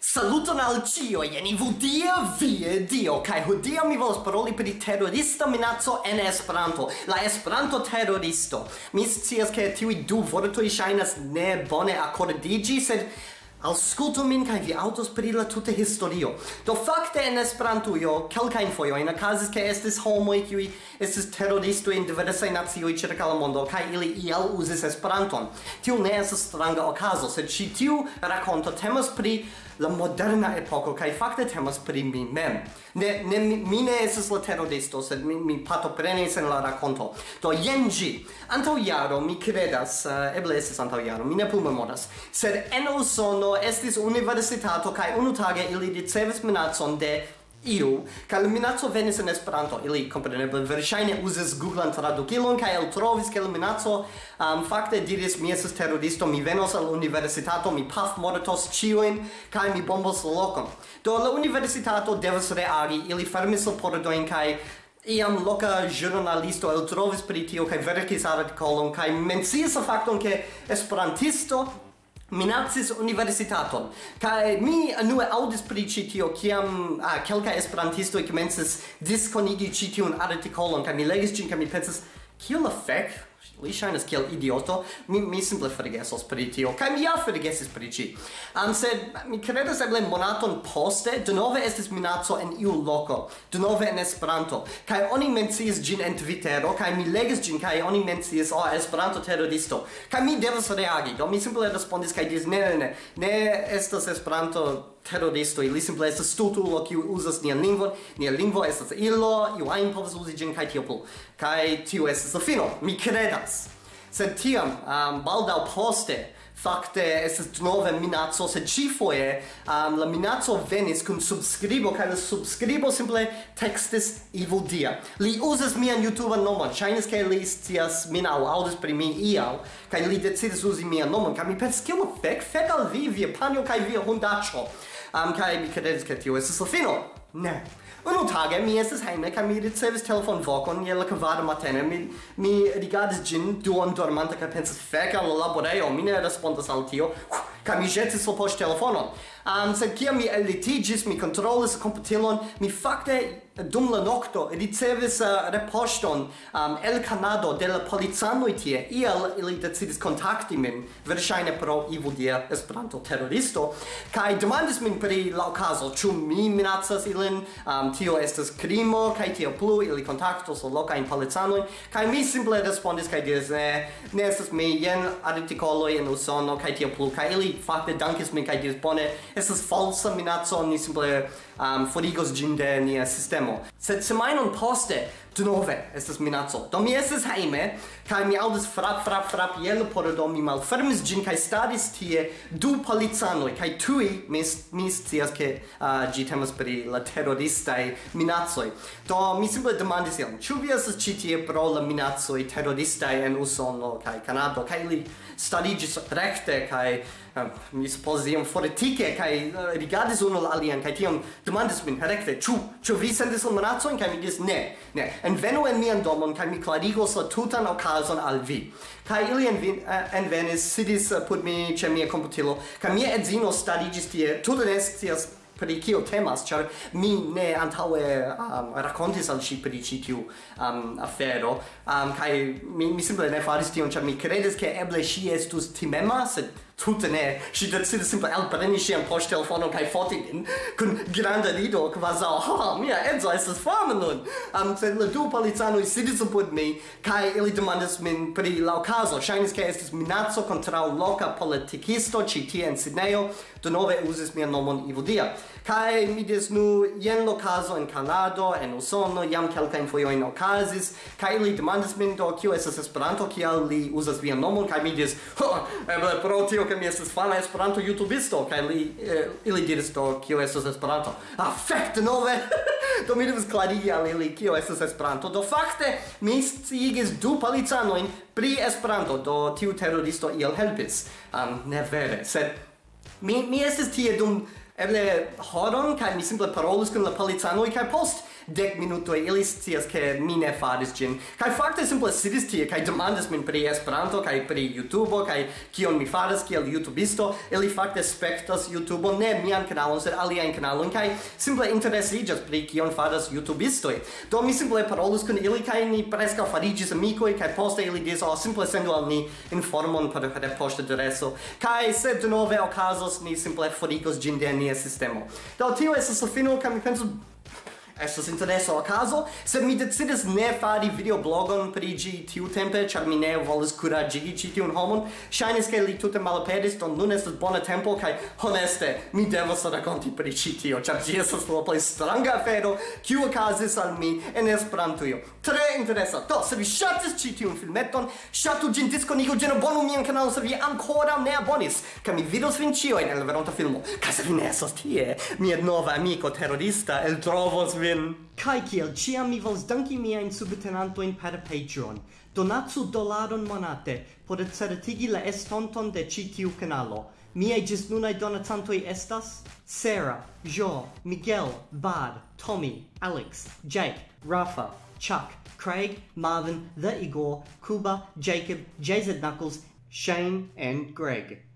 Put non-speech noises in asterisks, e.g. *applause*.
Saluton al cio, jeni vudia vie dio, kai hodia mi volas paroli pri terrorista minaco en Esperanto, la Esperanto terroristo. Mi scias ke tiui du vortoi ŝajnas ne bone accordigi, sed Auscultu min kai vi autos pri la tuta historio. Do fakte en Esperantujo kelkajn fojojn okazis ke estis homoj kiuj estis teroristoj en diversaj nacioj ĉirkaŭ la mondo kaj ili iel uzis Esperanton. Tiu ne estas stranga okazo, sed ĉi tiu rakonto temas pri la moderna epoko kaj fakte temas pri mi mem. Ne ne mi, mi ne estas la teroristo sed mi mi partoprenis en la rakonto. Do jen ĝi. Antaŭ jaro mi kredas uh, eble estas antaŭ jaro mi ne plu memoras. Sed en Usono estis universitato kaj unutage ili ricevis minacon de iu, ca la minazzo venis en Esperanto, ili compreneble verŝajne uzis Googlan tradukilon kaj el trovis ke minazzo um, fakte diris mi estas terroristo, mi venos al universitato, mi paf mortos ĉiujn kaj mi bombos la lokon. Do la universitato devas reagi, ili fermis la pordojn kaj iam loca giornalisto el trovis pri tio, kaj verkis artikolon kaj menciis la fakton ke Esperantisto minacis universitaton. Kai mi anue audis pri ĉi tio kiam ah, kelkaj esperantistoj komencis diskonigi ĉi tiun artikolon kaj mi legis ĝin kaj mi pensis kiel la fek li ŝajnas kiel idioto. Mi mi simple forgesos pri tio kaj mi ja forgesis pri ĝi um, sed mi kredas eble monaton poste. Denove estis minaco en iu loko denove en Esperanto. Kaj oni menciis ĝin en Twittero kaj mi legis ĝin kaj oni menciis o oh, Esperanto terroristo kaj mi devas reagi do mi simple respondis kaj diris ne ne ne ne estas Esperanto terroristo ili simple estas stultulo kiu uzas nian lingvon nia lingvo estas ilo iu ajn povas uzi ĝin kaj tio plu. Kaj tio estas la fino. Mi kredas venas. Sed tiam, um, baldau poste, Fakte, estas nove minaco, sed cifoje um, la minaco venis kun subskribo kaj la subskribo simple tekstis Ivo Dia. Li uzas mian YouTube nomon, ŝajnis ke li scias min aŭ aŭdis pri mi iaŭ kaj li decidis uzi mian nomon, kaj mi pensis kiel fek, fek al vi, via panjo kaj via hundaĉo. Um, kaj mi kredis ke tio estis la fino. Ne, Unu tage mi estis hejme kaj mi ricevis telefon vocon, je la kvara matene. Mi mi rigardis ĝin duon dormanta kaj pensas fek al la laborejo, mi ne respondas al tio ca mi jetis for post telefonon. Um, sed kiam mi elitigis, mi controlis computilon, mi facte dum la nocto ricevis uh, reposton um, el Canado de la polizanoi tie. Iel ili decidis contacti min, versaine pro ivo dia esperanto terroristo, kai demandis min pri la ocaso, ĉu mi minacas ilin, um, tio estas crimo, kai tio plu, ili contactos la locain polizanoi, kai mi simple respondis, kai diris, ne, ne estas mi, jen artikoloj en Usono, kai tio plu, kai ili fakte dankis min kaj diris bone estas falsa minaco ni simple um, forigos gin de nia sistemo. Sed semainon poste, denove, estas minaco. Do mi estes heime, kai mi audis frap, frap, frap, jelo por do mi malfermis gin, kai stadis tie du polizanoi, kai tui mi, mi scias che uh, gi temas pri la terroristai minacoi. Do mi simple demandis iam, ĉu vi estes ĉi tie pro la minacoi terroristai en Usono kai Kanado, kai li stadigis recte, kai uh, mi supposis iam foretike, kai uh, rigardis unu alian, kai tiam demandis min herekve, ĉu ĉu vi sendis la monacojn kaj mi dis, ne, ne. Envenu en mian domon kaj mi klarigos la tutan okazon al vi. Kaj ili envin, eh, envenis, sidis eh, put mi ĉe mia komputilo, kaj mia edzino stariĝis tie, tute ne scias pri kio temas, ĉar mi ne antaŭe um, rakontis al ŝi pri ĉi tiu um, afero, um, kaj mi, mi simple ne faris tion, ĉar mi kredis ke eble ŝi estus timema, sed tutte ne, si decide simple al preni si un post telefono kai foti in con grande rido kvazaŭ ha, mia edzo es fama nun. Am um, le du du si sidis put me kai ili demandas min pri la caso shines ke estis minaco kontraŭ loka politikisto ĉi tie en do nove uses mia nomon Ivo Dia. Mi diris nu yen lo caso en Kanado, en Usono, jam kelkain foio in okazis. Kai ili demandas min do kio es Esperanto, kial li uzas via nomon? Kai mi diris, ho, eble pro tio ke mi estas fama Esperanto YouTubisto kaj li eh, ili diris do kio estas Esperanto. Ah fek nove. *laughs* do mi devas klarigi al ili kio estas Esperanto. Do fakte mi sciigis du policanojn pri Esperanto. Do tiu teroristo iel helpis. Um, ne vere, sed mi mi estis tie dum eble horon kaj mi simple parolis kun la policanoj kaj post dec minutoi, ili scias che mi ne faris gin. Kai fakte simple sidis tie, kai demandas min pri Esperanto, kai pri youtube kai kion mi faras kiel YouTubisto, ili fakte spektas youtube ne mian kanalon, sed alian kanalon, kai simple interesigas pri kion faras YouTubistoi. Do mi simple parolus kun ili, kai ni preska farigis amicoi, kai poste ili dis, oh, simple sendu al ni informon per posta adreso, kai se de nove okazos ni simple forigos gin de nia sistemo. Do tio esas la fino, kai mi penso Estas a caso se mi decidis ne fari videoblogon pri ĝi tiutempe, ĉar mi ne volis kuraĝigi ĉi tiun homon. Ŝajnis ke li tute malaperis, do nun estas bona tempo kaj honeste mi devas rakonti pri ĉi tio, ĉar ĝi estas la plej stranga afero kiu okazis al mi en Esperantujo. Tre interesa. Do, se vi ŝatis ĉi tiun filmeton, ŝatu ĝin, diskonigu ĝin, abonu mian kanalon se vi ankoraŭ ne abonis, kaj mi vidos vin ĉiujn en la veronta filmo. Kaj se vi ne estas tie, mia nova amiko terrorista eltrovos vin vin. Kai kiel ciam mi vols danki to in per Patreon. Donatsu dolaron monate por certigi la estonton de ci tiu kanalo. Miaj ĝis nunaj donacantoj estas Sarah, Jo, Miguel, Bad, Tommy, Alex, Jake, Rafa, Chuck, Craig, Marvin, The Igor, Kuba, Jacob, JZ Knuckles, Shane, and Greg.